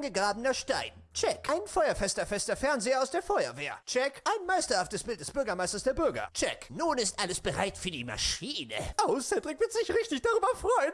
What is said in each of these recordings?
angegrabener Stein. Check. Ein feuerfester fester Fernseher aus der Feuerwehr. Check. Ein meisterhaftes Bild des Bürgermeisters der Bürger. Check. Nun ist alles bereit für die Maschine. Oh, Cedric wird sich richtig darüber freuen.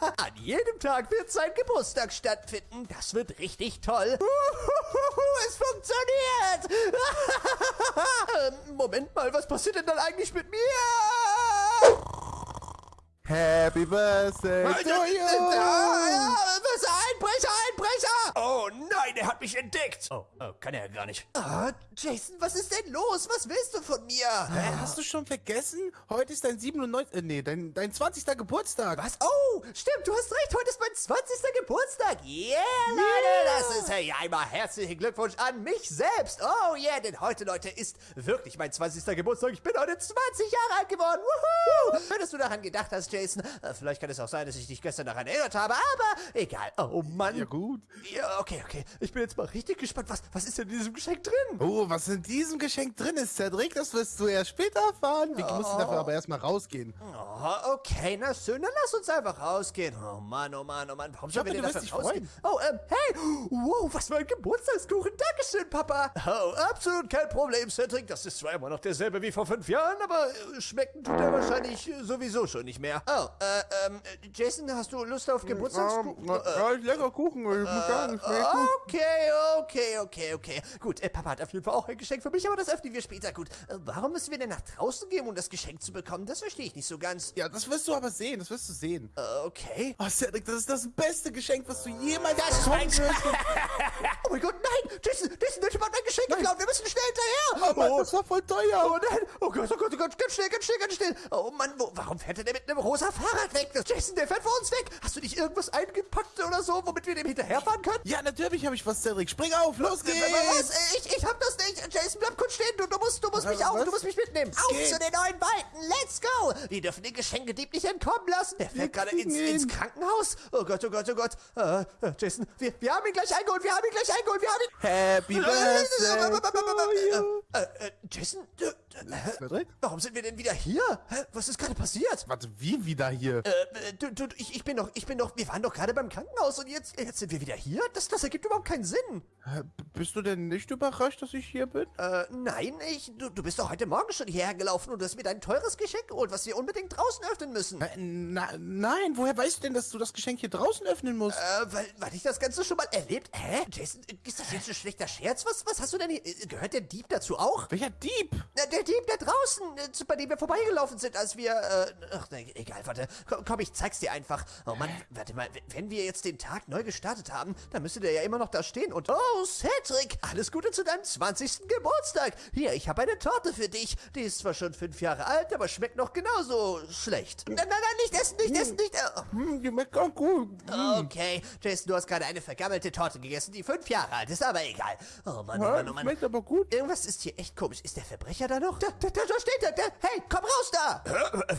An jedem Tag wird sein Geburtstag stattfinden. Das wird richtig toll. es funktioniert. Moment mal, was passiert denn dann eigentlich mit mir? Happy Birthday to you! Was? Einbrecher, Einbrecher! Oh nein, er hat mich entdeckt! Oh, oh kann er ja gar nicht. Ah, Jason, was ist denn los? Was willst du von mir? Hä, hast du schon vergessen? Heute ist dein 97. Äh, nee, dein, dein 20. Geburtstag. Was? Oh, stimmt, du hast recht, heute ist mein 20. Geburtstag. Yeah, Leute, das ist hey, einmal herzlichen Glückwunsch an mich selbst. Oh yeah, denn heute, Leute, ist wirklich mein 20. Geburtstag. Ich bin heute 20 Jahre alt geworden. Woohoo! Schön, dass du daran gedacht hast, Jason. Äh, vielleicht kann es auch sein, dass ich dich gestern daran erinnert habe, aber egal. Oh Mann. Ja, gut. Ja, okay, okay. Ich bin jetzt mal richtig gespannt. Was, was ist denn in diesem Geschenk drin? Oh, was in diesem Geschenk drin ist, Cedric, das wirst du erst später erfahren. Wir Oh. müssen dafür aber erstmal rausgehen. Oh, okay, na schön, dann lass uns einfach rausgehen. Oh Mann, oh Mann, oh Mann, warum sollen wir hoffe, denn du dafür wirst dich rausgehen? Oh, ähm, hey, wow, was für ein Geburtstagskuchen, Dankeschön, Papa. Oh, absolut kein Problem, Cedric, das ist zwar immer noch derselbe wie vor fünf Jahren, aber äh, schmecken tut er wahrscheinlich äh, sowieso schon nicht mehr. Oh, äh, ähm, äh, Jason, hast du Lust auf Geburtstagskuchen? Ähm, ja, ist lecker Kuchen, ich muss sagen, gut. Okay, okay, okay, okay. Gut, äh, Papa hat auf jeden Fall auch ein Geschenk für mich, aber das öffnen wir später. Gut, äh, warum müssen wir denn nach draußen gehen, um das Geschenk zu bekommen? Das verstehe ich nicht so ganz. Ja, das wirst du aber sehen, das wirst du sehen. Äh, okay. Oh, Cedric, das ist das beste Geschenk, was du jemals Das bekommen wirst. oh mein Gott, nein! Jason, Jason, der Typ hat mein Geschenk geklaut. Wir müssen schnell hinterher. Oh, Mann, das war voll teuer. Oh nein! Oh Gott, oh Gott, oh Gott, ganz schnell, ganz schnell, ganz schnell! Oh Mann, wo, warum fährt er denn mit einem rosa Fahrrad weg? Das Jason, der fährt vor uns weg! Hast du nicht irgendwas eingepackt oder so, womit wir dem hinterherfahren können? Ja, natürlich habe ich was, Cedric. Spring auf, los geht's. Was? Äh, Ich, ich hab das nicht! Jason, bleib kurz stehen! Du, du musst, du musst mich auch, du musst mich mitnehmen! Auf geht. zu den neuen Weiten! Let's go! Wir dürfen den Geschenkedieb nicht entkommen lassen! Der fährt gerade ins, ins Krankenhaus! Oh Gott, oh Gott, oh Gott! Äh, äh, Jason, wir, wir haben ihn gleich eingeholt! Wir haben ihn gleich eingeholt! Wir haben ihn... Happy Birthday. Äh, äh, Jason, äh, äh, Cedric? warum sind wir denn wieder hier? Was ist gerade passiert? Warte, wie wieder hier? Äh, äh, du, du, ich, ich bin doch, ich bin doch, wir waren doch gerade beim Krankenhaus und jetzt, jetzt sind wir wieder hier? Das, das ergibt überhaupt keinen Sinn. Bist du denn nicht überrascht, dass ich hier bin? Äh, nein, ich, du, du bist doch heute Morgen schon hierher gelaufen und hast mir dein teures Geschenk geholt, was wir unbedingt draußen öffnen müssen. Äh, na, nein, woher weißt du denn, dass du das Geschenk hier draußen öffnen musst? Äh, weil, weil ich das Ganze schon mal erlebt. Hä? Jason, ist das jetzt ein schlechter Scherz? Was, was hast du denn hier? äh, Gehört der Dieb dazu auch? Welcher Dieb? Na, Der Dieb, der draußen, äh, bei dem wir vorbeigelaufen sind, als wir, äh, ach, ne, egal, warte, komm, komm, ich zeig's dir einfach. Oh Mann, warte mal, wenn wir jetzt den Tag neu gestartet haben, dann müsste der ja immer noch da stehen und, oh, Cedric, alles Gute zu deinem 20. Geburtstag. Hier, ich habe eine Torte für dich. Die ist zwar schon fünf Jahre alt, aber schmeckt noch genauso schlecht. Nein, nein, nein, nicht essen, nicht essen, nicht, äh, Hm, die schmeckt auch gut. Okay, Jason, du hast gerade eine vergammelte Torte gegessen, die fünf Jahre alt ist, aber egal. Oh Mann, oh Mann, oh Mann. schmeckt aber gut. Irgendwas ist hier echt komisch. Ist der Verbrecher da noch? Da, da, da, da steht er. Der, hey, komm raus da!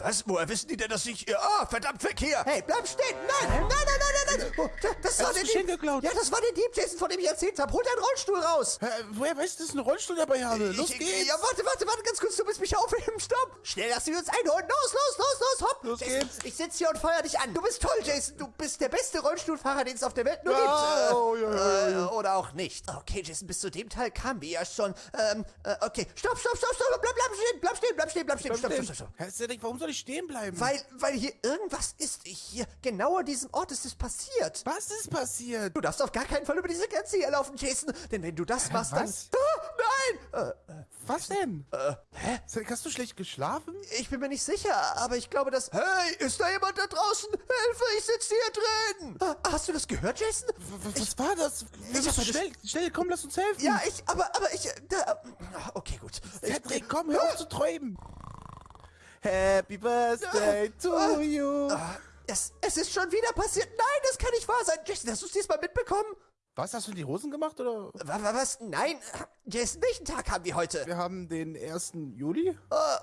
Was? Woher wissen die denn, dass ich... Ah, verdammt, Verkehr! Hey, bleib stehen! Nein, nein, nein, nein, nein, nein! Oh, da, das der das Geschenk Dieb. geklaut. Ja, das war der Dieb, Jason, von dem ich erzählt habe. Hol deinen Rollstuhl raus! Äh, woher weißt du, dass ich einen Rollstuhl dabei habe? Los ich, geht's. Ja, warte, warte, warte, ganz kurz. Du bist mich aufheben. Stopp! Schnell, lass wir uns einholen. Los, los, los, los, hopp! Los Jason, geht's. Ich sitze hier und feuer dich an. Du bist toll, Jason. Du bist der beste Rollstuhlfahrer, den es auf der Welt nur Ja, gibt. Äh, oh, ja, ja, ja. Äh, oder auch nicht. Okay, Jason, bis zu dem Teil kamen wir ja schon. Ähm, äh, okay. Stopp, stopp, stopp, stopp. Bleib, bleib stehen, bleib stehen, bleib stehen, bleib stehen. Stopp, stopp, stopp, stopp. Herr Cedric, warum soll ich stehen bleiben? Weil, weil hier irgendwas ist. Hier, genau an diesem Ort ist es passiert. Was ist passiert? Du darfst auf gar keinen Fall über diese Grenze hier laufen, Jason. Denn wenn du das machst, dann... Ah, nein! Äh, Was denn? äh, hä? Hast du schlecht geschlafen? Ich bin mir nicht sicher, aber ich glaube, dass... Hey, ist da jemand da draußen? Hilfe, ich sitze hier drin! Ah, Hast du das gehört, Jason? W was war das? Ich meine schnell, schnell, komm, lass uns helfen. Ja, ich... Aber, aber ich... äh, Da, ah, okay, gut. Ich, Cedric, komm, hör auf zu träumen. Happy Birthday to Ah. you. Es, es ist schon wieder passiert. Nein, das kann nicht wahr sein. Jason, hast du es diesmal mitbekommen? Was, hast du die Hosen gemacht, oder? Wa- wa- Was? Nein. Jason, welchen Tag haben wir heute? Wir haben den 1. Juli,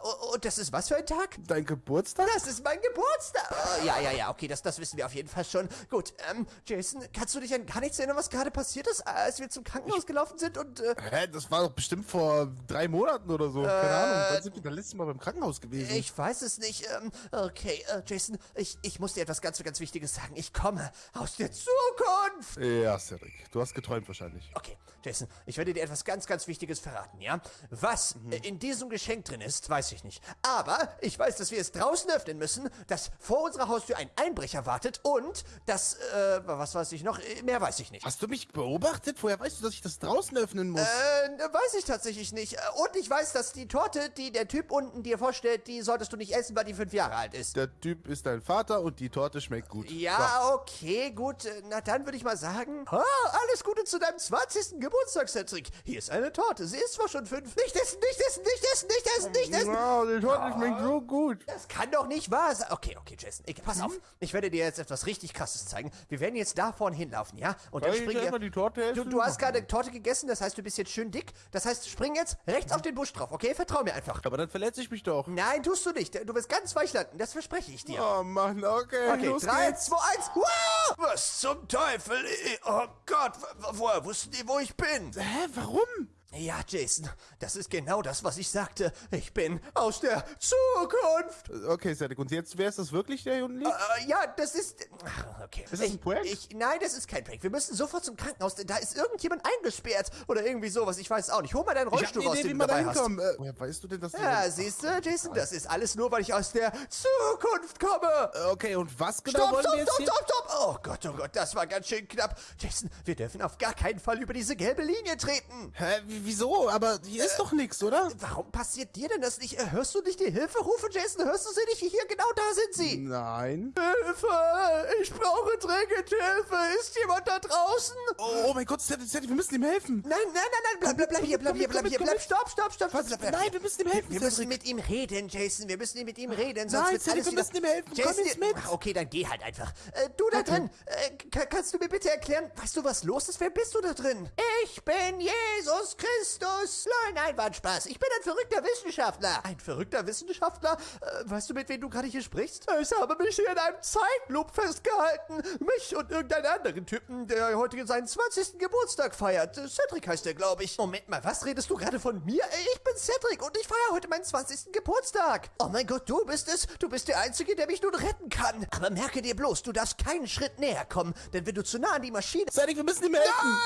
Äh, und das ist was für ein Tag? dein Geburtstag. Das ist mein Geburtstag. Oh, ja, ja, ja, okay, das, das wissen wir auf jeden Fall schon. Gut, ähm, Jason, kannst du dich an gar nichts erinnern, was gerade passiert ist, als wir zum Krankenhaus gelaufen sind und, äh, Hä, das war doch bestimmt vor drei Monaten oder so. Keine Ahnung. Wann sind wir das letzte Mal beim Krankenhaus gewesen? ich weiß es nicht. Ähm, okay, äh, Jason, ich, ich muss dir etwas ganz, ganz Wichtiges sagen. Ich komme aus der Zukunft. Ja, Cedric. du hast geträumt wahrscheinlich. Okay, Jason, ich werde dir etwas ganz, ganz Wichtiges verraten, ja? Was Mhm. äh, in diesem Geschenk drin ist, weiß ich nicht. Aber ich weiß, dass wir es draußen öffnen müssen, dass vor unserer Haustür ein Einbrecher wartet und dass, äh, was weiß ich noch, Äh, mehr weiß ich nicht. Hast du mich beobachtet? Woher weißt du, dass ich das draußen öffnen muss? Äh, weiß ich tatsächlich nicht. Und ich weiß, dass die Torte, die der Typ unten dir vorstellt, die solltest du nicht essen, weil die fünf Jahre alt ist. Der Typ ist dein Vater und die Torte schmeckt gut. Ja, okay, gut. Na dann würde ich mal sagen, ah, alles Gute zu deinem 20. Geburtstag, Cedric. Hier ist eine Torte. Sie ist zwar schon fünf. Nicht essen, nicht essen, nicht essen, nicht essen, nicht So. Essen. Wow, die Torte schmeckt so gut. Das kann doch nicht wahr sein. Okay, okay, Jason. Ich, pass auf. Mhm. Ich werde dir jetzt etwas richtig krasses zeigen. Wir werden jetzt da vorne hinlaufen, ja? Und Kann dann springen wir. die Torte Du, essen? du hast gerade Torte gegessen, das heißt, du bist jetzt schön dick. Das heißt, spring jetzt rechts Mhm. auf den Busch drauf, okay? Vertrau mir einfach. Aber dann verletze ich mich doch. Nein, tust du nicht. Du wirst ganz weich landen. Das verspreche ich dir. Oh Mann, okay, Okay, los 3, geht's. 2, 1. Wow! Was zum Teufel? Oh Gott, woher wussten die, wo ich bin? Hä, warum? Ja, Jason, das ist genau das, was ich sagte. Ich bin aus der Zukunft. Okay, Cedric, und jetzt, wer ist das wirklich, der unten liegt? Äh, ja, das ist. Okay. Ist das ich, ein Prank? Ich, nein, das ist kein Prank. Wir müssen sofort zum Krankenhaus, denn da ist irgendjemand eingesperrt. Oder irgendwie sowas. Ich weiß auch nicht. Hol mal deinen ich hab Rollstuhl eine raus, Idee, wie den du man da dabei hast. Äh, woher weißt du denn, dass die... Ja, siehst du, Jason, das ist alles nur, weil ich aus der Zukunft komme. Äh, Okay, und was genau Stopp, wollen stopp, wir jetzt stopp, hier? stopp, stopp! Oh Gott, oh Gott, das war ganz schön knapp. Jason, wir dürfen auf gar keinen Fall über diese gelbe Linie treten. Hä, w- wieso? Aber hier ist doch nichts, oder? Warum passiert dir denn das nicht? Äh, Hörst du nicht die Hilferufe, Jason? Hörst du sie nicht? Hier, genau da sind sie. Nein. Hilfe! Ich brauche dringend Hilfe! Ist jemand da draußen? Oh, oh mein Gott, Cedric, Cedric, wir müssen ihm helfen. Nein, nein, nein, nein, bleib, bleib, bleib hier, bleib komm hier, bleib komm hier, bleib, komm stopp, stopp, stopp, bleib, bleib Nein, wir müssen ihm helfen, Wir müssen mit ihm reden, Jason. Wir müssen mit ihm reden, sonst Nein, alles wir müssen ihm helfen. Komm Jason, jetzt mit. Ach, Okay, dann geh halt einfach. Äh, du da drin, äh, ka- kannst du mir bitte erklären, weißt du, was los ist? Wer bist du da drin? Ich bin Jesus Christus. Nein, nein, war ein Spaß. Ich bin ein verrückter Wissenschaftler. Ein verrückter Wissenschaftler? Äh, weißt du, mit wem du gerade hier sprichst? Ich habe mich hier in einem Zeitloop festgehalten. Mich und irgendeinen anderen Typen, der heute seinen 20. Geburtstag feiert. Cedric heißt der, glaube ich. Moment mal, was redest du gerade von mir? Ich bin Cedric und ich feiere heute meinen 20. Geburtstag. Oh mein Gott, du bist es. Du bist der Einzige, der mich nun retten kann. Aber merke dir bloß, du darfst keinen Schritt näher kommen, denn wenn du zu nah an die Maschine... Cedric, wir müssen ihm helfen.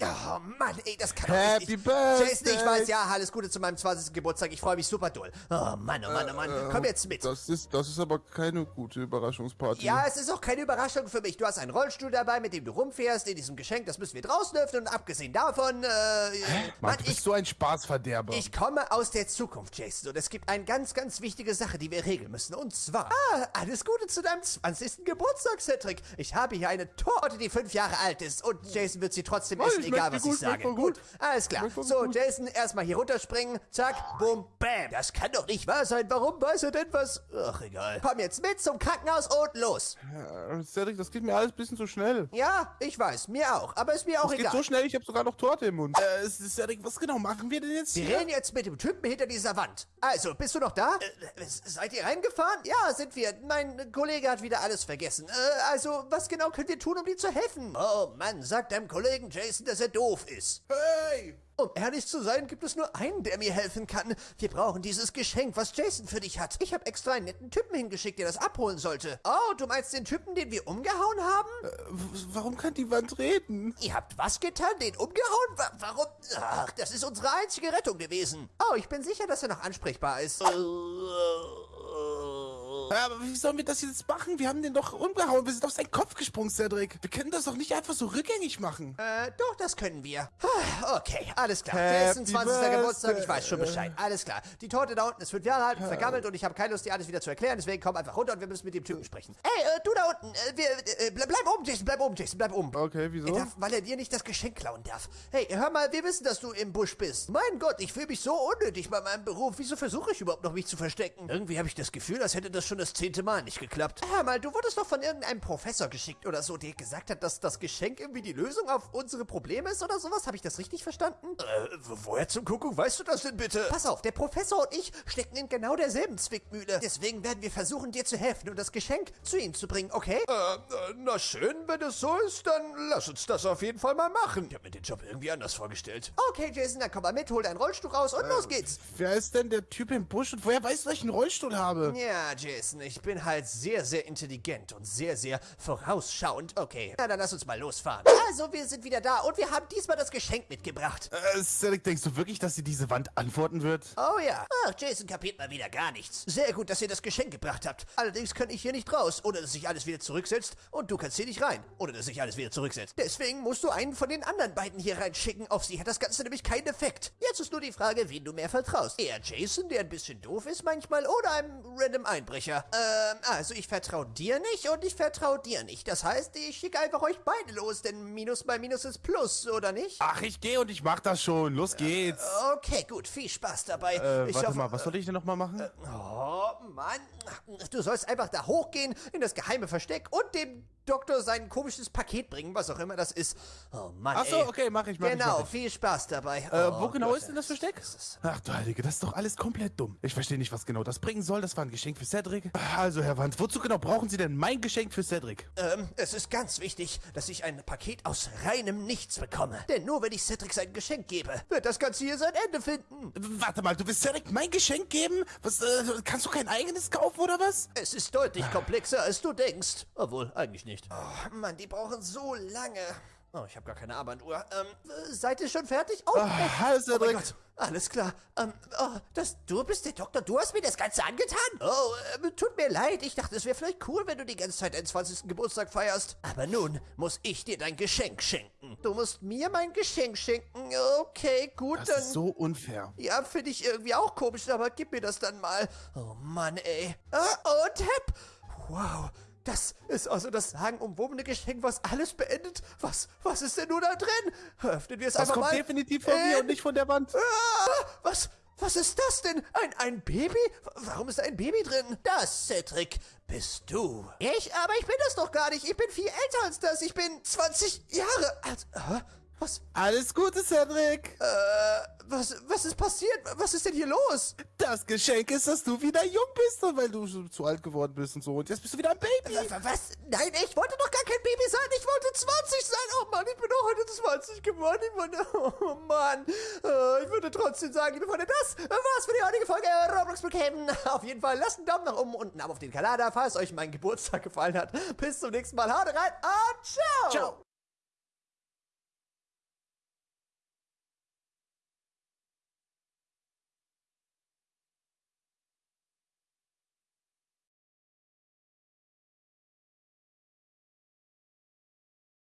Oh Mann, ey, das kann doch Happy nicht. Birthday. Jason, ich weiß, ja, alles Gute zu meinem 20. Geburtstag. Ich freue mich super doll. Oh Mann, oh Mann, oh Mann. Komm jetzt mit. Das ist, das ist aber keine gute Überraschungsparty. Ja, es ist auch keine Überraschung für mich. Du hast einen Rollstuhl dabei, mit dem du rumfährst in diesem Geschenk. Das müssen wir draußen öffnen. Und abgesehen davon, äh, Mann, Mann, du bist ich, so ein Spaßverderber. ich komme aus der Zukunft, Jason. Und es gibt eine ganz, ganz wichtige Sache, die wir regeln müssen. Und zwar, ah, alles Gute zu deinem 20. Geburtstag, Cedric. Ich habe hier eine Torte, die fünf Jahre alt ist. Und Jason wird sie trotzdem Oh, essen, egal was ich gut, sage. voll gut. alles klar. Voll So. Jason, erstmal hier runterspringen. Zack, boom, bam. Das kann doch nicht wahr sein. Warum weiß er denn was? Ach, egal. Komm jetzt mit zum Krankenhaus und los. Äh, Cedric, das geht mir alles ein bisschen zu schnell. Ja, ich weiß, mir auch. Aber ist mir auch Es geht egal. so schnell, ich habe sogar noch Torte im Mund. Äh, Cedric, was genau machen wir denn jetzt Wir hier? reden jetzt mit dem Typen hinter dieser Wand. Also, bist du noch da? Äh, seid ihr reingefahren? Ja, sind wir. Mein Kollege hat wieder alles vergessen. Äh, also, was genau könnt ihr tun, um dir zu helfen? Oh Mann, sagt deinem Kollegen Jason, dass er doof ist. Hey! Um ehrlich zu sein, gibt es nur einen, der mir helfen kann. Wir brauchen dieses Geschenk, was Jason für dich hat. Ich habe extra einen netten Typen hingeschickt, der das abholen sollte. Oh, du meinst den Typen, den wir umgehauen haben? Äh, warum kann die Wand reden? Ihr habt was getan? Den umgehauen? Wa warum? Ach, das ist unsere einzige Rettung gewesen. Oh, ich bin sicher, dass er noch ansprechbar ist. Aber wie sollen wir das jetzt machen? Wir haben den doch umgehauen. Wir sind auf seinen Kopf gesprungen, Cedric. Wir können das doch nicht einfach so rückgängig machen. Äh, doch, das können wir. Okay, alles klar. Jason, 20. Birthday. Geburtstag, ich weiß schon Bescheid. Alles klar. Die Torte da unten ist fünf Jahre alt, vergammelt und ich habe keine Lust, dir alles wieder zu erklären. Deswegen komm einfach runter und wir müssen mit dem Typen sprechen. Ey, äh, du da unten, äh, wir, äh, bleib, bleib oben, Jason, bleib oben, Jason, bleib oben. Okay, wieso? Er darf, weil er dir nicht das Geschenk klauen darf. Hey, hör mal, wir wissen, dass du im Busch bist. Mein Gott, ich fühle mich so unnötig bei meinem Beruf. Wieso versuche ich überhaupt noch, mich zu verstecken? Irgendwie habe ich das Gefühl, als hätte das schon das zehnte Mal nicht geklappt. Hör mal, du wurdest doch von irgendeinem Professor geschickt oder so, der gesagt hat, dass das Geschenk irgendwie die Lösung auf unsere Probleme ist oder sowas. Habe ich das richtig verstanden? Äh, woher zum Kuckuck weißt du das denn bitte? Pass auf, der Professor und ich stecken in genau derselben Zwickmühle. Deswegen werden wir versuchen, dir zu helfen und das Geschenk zu ihm zu bringen, okay? Äh, na schön, wenn es so ist, dann lass uns das auf jeden Fall mal machen. Ich habe mir den Job irgendwie anders vorgestellt. Okay, Jason, dann komm mal mit, hol deinen Rollstuhl raus und los geht's. Wer ist denn der Typ im Busch und woher weißt du, dass ich einen Rollstuhl habe? Ja, Jason. Jason. Ich bin halt sehr, sehr intelligent und sehr, sehr vorausschauend. Okay, na dann lass uns mal losfahren. Also, wir sind wieder da und wir haben diesmal das Geschenk mitgebracht. Äh, Cedric, denkst du wirklich, dass sie diese Wand antworten wird? Oh ja. Ach, Jason kapiert mal wieder gar nichts. Sehr gut, dass ihr das Geschenk gebracht habt. Allerdings kann ich hier nicht raus, ohne dass sich alles wieder zurücksetzt. Und du kannst hier nicht rein, ohne dass sich alles wieder zurücksetzt. Deswegen musst du einen von den anderen beiden hier reinschicken. Auf sie hat das Ganze nämlich keinen Effekt. Jetzt ist nur die Frage, wen du mehr vertraust. Eher Jason, der ein bisschen doof ist manchmal, oder einem random Einbrecher. Ähm, also ich vertraue dir nicht und ich vertraue dir nicht. Das heißt, ich schicke einfach euch beide los, denn Minus mal Minus ist Plus, oder nicht? Ach, ich gehe und ich mach das schon. Los geht's. Okay, gut, viel Spaß dabei. Äh, ich warte hoffe- mal, was soll ich denn nochmal machen? Oh, Mann. Du sollst einfach da hochgehen, in das geheime Versteck und dem Doktor sein komisches Paket bringen, was auch immer das ist. Oh Mann, Ach so, ey. okay, mach ich, ich, Genau, mach ich. viel Spaß dabei. Äh, Oh wo genau Gott, ist denn das Versteck? Ach du Heilige, das ist doch alles komplett dumm. Ich verstehe nicht, was genau das bringen soll. Das war ein Geschenk für Cedric. Also, Herr Wand, wozu genau brauchen Sie denn mein Geschenk für Cedric? Ähm, es ist ganz wichtig, dass ich ein Paket aus reinem Nichts bekomme. Denn nur wenn ich Cedric sein Geschenk gebe, wird das Ganze hier sein Ende finden. Warte mal, du willst Cedric mein Geschenk geben? Was, äh, kannst du kein eigenes kaufen oder was? Es ist deutlich komplexer, als du denkst. Obwohl, eigentlich nicht. Oh, Mann, die brauchen so lange. Oh, ich habe gar keine Armbanduhr. Ähm, äh, seid ihr schon fertig? Oh, Ah, hallo, oh mein Cedric. Gott. Alles klar. Ähm, oh, das, du bist der Doktor. Du hast mir das Ganze angetan? Oh, ähm, tut mir leid. Ich dachte, es wäre vielleicht cool, wenn du die ganze Zeit deinen 20. Geburtstag feierst. Aber nun muss ich dir dein Geschenk schenken. Du musst mir mein Geschenk schenken. Okay, gut, Das dann... ist so unfair. Ja, finde ich irgendwie auch komisch, aber gib mir das dann mal. Oh Mann, ey. Ah, und hepp. Wow. Das ist also das sagenumwobene Geschenk, was alles beendet. Was, was ist denn nun da drin? Öffnen wir es Das einfach kommt mal. definitiv von mir Äh, und nicht von der Wand. Ah, was, was ist das denn? Ein, ein Baby? Warum ist da ein Baby drin? Das, Cedric, bist du. Ich? Aber ich bin das doch gar nicht. Ich bin viel älter als das. Ich bin 20 Jahre alt. Hä? Was, Alles Gute, Cedric. äh, was, was ist passiert? Was ist denn hier los? Das Geschenk ist, dass du wieder jung bist, weil du zu alt geworden bist und so. Und jetzt bist du wieder ein Baby. Wa- Was? Nein, ich wollte doch gar kein Baby sein. Ich wollte 20 sein. Oh Mann, ich bin doch heute 20 geworden. Ich wollte, oh Mann. Äh, Ich würde trotzdem sagen, liebe Freunde, das war's für die heutige Folge Roblox Brookhaven. Auf jeden Fall lasst einen Daumen nach oben und einen Abo auf den Kanal da, falls euch mein Geburtstag gefallen hat. Bis zum nächsten Mal. Haut rein und ciao. Ciao.